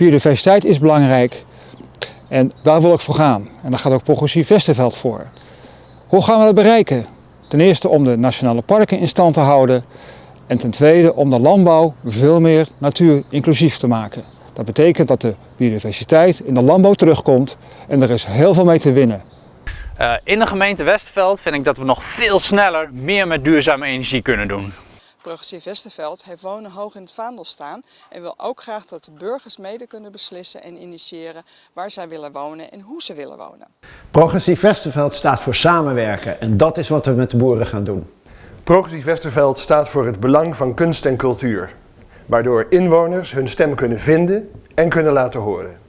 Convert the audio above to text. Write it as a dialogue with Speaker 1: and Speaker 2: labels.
Speaker 1: Biodiversiteit is belangrijk en daar wil ik voor gaan. En daar gaat ook Progressief Westerveld voor. Hoe gaan we dat bereiken? Ten eerste om de nationale parken in stand te houden en ten tweede om de landbouw veel meer natuurinclusief te maken. Dat betekent dat de biodiversiteit in de landbouw terugkomt en er is heel veel mee te winnen.
Speaker 2: Uh, in de gemeente Westerveld vind ik dat we nog veel sneller meer met duurzame energie kunnen doen.
Speaker 3: Progressief Westerveld heeft wonen hoog in het vaandel staan en wil ook graag dat de burgers mede kunnen beslissen en initiëren waar zij willen wonen en hoe ze willen wonen.
Speaker 4: Progressief Westerveld staat voor samenwerken en dat is wat we met de boeren gaan doen.
Speaker 5: Progressief Westerveld staat voor het belang van kunst en cultuur, waardoor inwoners hun stem kunnen vinden en kunnen laten horen.